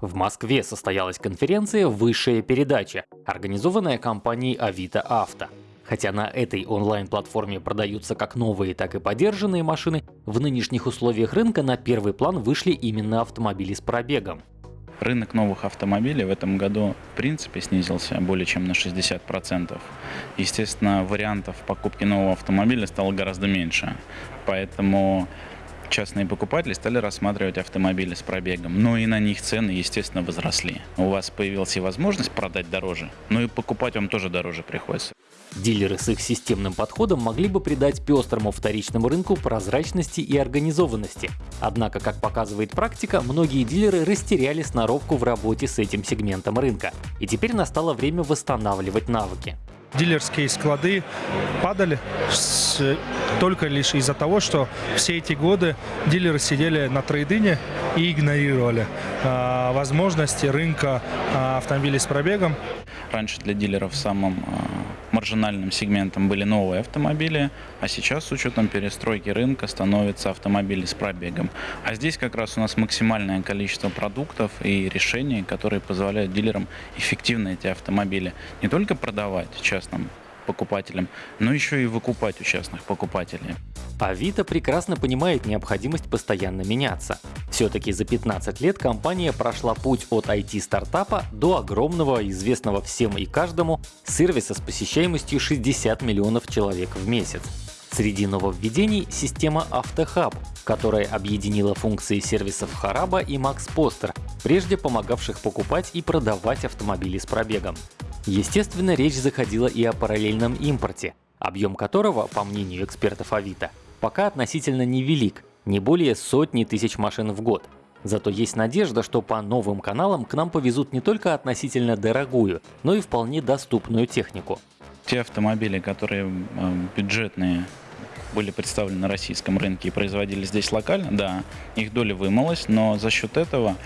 В Москве состоялась конференция «Высшая передача», организованная компанией Авито Авто. Хотя на этой онлайн-платформе продаются как новые, так и подержанные машины, в нынешних условиях рынка на первый план вышли именно автомобили с пробегом. Рынок новых автомобилей в этом году в принципе снизился более чем на 60%. Естественно, вариантов покупки нового автомобиля стало гораздо меньше. Поэтому частные покупатели стали рассматривать автомобили с пробегом, но и на них цены, естественно, возросли. У вас появилась и возможность продать дороже, но и покупать вам тоже дороже приходится. Дилеры с их системным подходом могли бы придать пестрому вторичному рынку прозрачности и организованности. Однако, как показывает практика, многие дилеры растеряли сноровку в работе с этим сегментом рынка. И теперь настало время восстанавливать навыки дилерские склады падали с, только лишь из-за того, что все эти годы дилеры сидели на трейдине и игнорировали э, возможности рынка э, автомобилей с пробегом. Раньше для дилеров самым э, маржинальным сегментом были новые автомобили, а сейчас с учетом перестройки рынка становятся автомобили с пробегом. А здесь как раз у нас максимальное количество продуктов и решений, которые позволяют дилерам эффективно эти автомобили не только продавать частным покупателям, но еще и выкупать у частных покупателей. Авито прекрасно понимает необходимость постоянно меняться. Все-таки за 15 лет компания прошла путь от IT-стартапа до огромного, известного всем и каждому, сервиса с посещаемостью 60 миллионов человек в месяц. Среди нововведений — система AutoHub, которая объединила функции сервисов Хараба и Max Poster, прежде помогавших покупать и продавать автомобили с пробегом. Естественно, речь заходила и о параллельном импорте, объем которого, по мнению экспертов Авито, пока относительно невелик, не более сотни тысяч машин в год. Зато есть надежда, что по новым каналам к нам повезут не только относительно дорогую, но и вполне доступную технику. Те автомобили, которые э, бюджетные были представлены на российском рынке и производились здесь локально, да, их доля вымылась, но за счет этого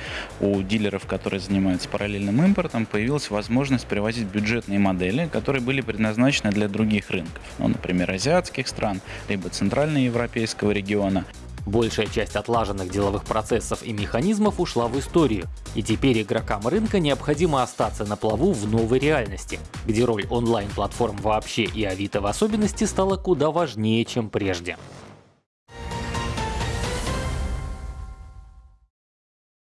у дилеров, которые занимаются параллельным импортом, появилась возможность привозить бюджетные модели, которые были предназначены для других рынков, ну, например, азиатских стран, либо центральноевропейского региона. Большая часть отлаженных деловых процессов и механизмов ушла в историю, и теперь игрокам рынка необходимо остаться на плаву в новой реальности, где роль онлайн-платформ вообще и Авито в особенности стала куда важнее, чем прежде.